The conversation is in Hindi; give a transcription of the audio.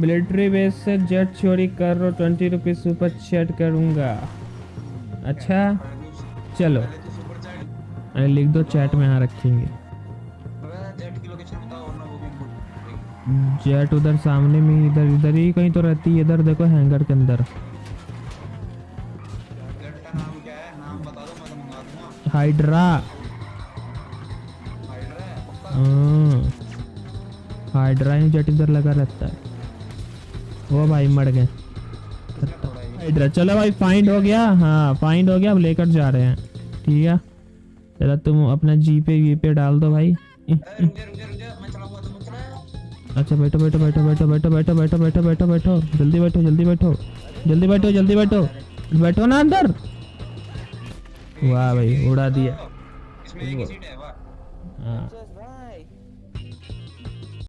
मिलिट्री बेस से जेट चोरी कर रो ट्वेंटी रुपीज़ सुपर चैट करूँगा। अच्छा चलो। अरे लिख दो चैट में यहाँ रखेंगे। जेट उधर सामने में इधर इधर ही कहीं तो रहती है। इधर देखो हैंगर के अंदर। हाइड्रा। हाँ, हाइड्रा ही जेट इधर लगा रहता है। वो भाई मर गए। हाइड्रा चलो भाई फाइंड हो गया। हाँ फाइंड हो गया अब लेकर जा रहे हैं। ठीक है? चलो तुम अपना जी पे वी पे डाल दो भाई। अच्छा बैठो बैठो बैठो बैठो बैठो बैठो बैठो बैठो बैठो बैठो। जल्दी बैठो जल्दी बैठो। जल्दी बैठो जल्दी बैठो। बैठो ना अंदर। वाह भाई उड़ा दिया। इसमें एक सीट है वाह। हाँ।